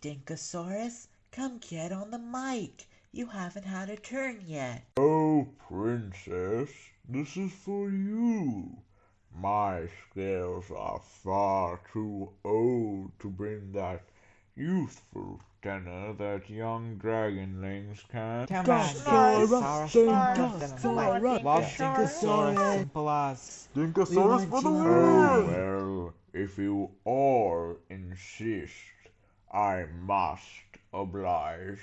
Dinkosaurus, come get on the mic. You haven't had a turn yet. Oh, Princess, this is for you. My scales are far too old to bring that youthful tenor that young dragonlings can. Come on, Dinkosaurus, Dinkosaurus, Dinkosaurus, Dinkosaurus, simple us. Dinkosaurus for the Oh, win! well, if you all insist, I must oblige.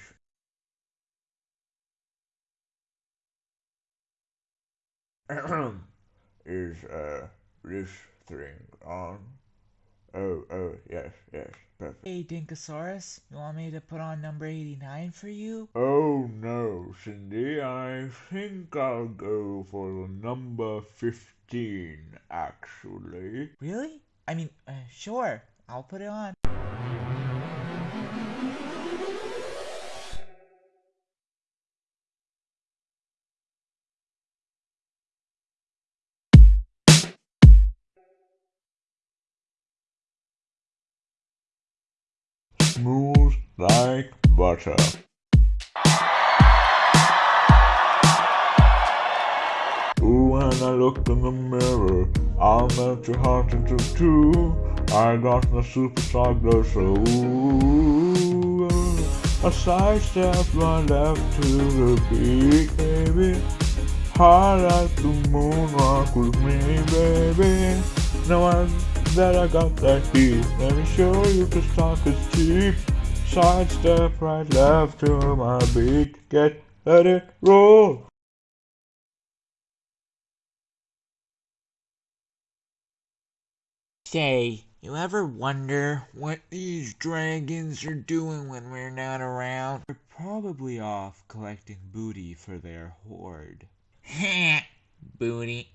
Is, uh, this thing on? Oh, oh, yes, yes, perfect. Hey, Dinkosaurus, you want me to put on number 89 for you? Oh no, Cindy, I think I'll go for number 15, actually. Really? I mean, uh, sure, I'll put it on. Smooth like butter. When I looked in the mirror, I'll melt your heart into two. I got the superstar glow, so ooh, a side step right left to the beat, baby. Highlight the moon, rock with me, baby. Now I that I got that heat. Let me show you the stock is cheap. Side step right left to my beat. Get let it roll. Say, you ever wonder what these dragons are doing when we're not around? They're probably off collecting booty for their horde. booty.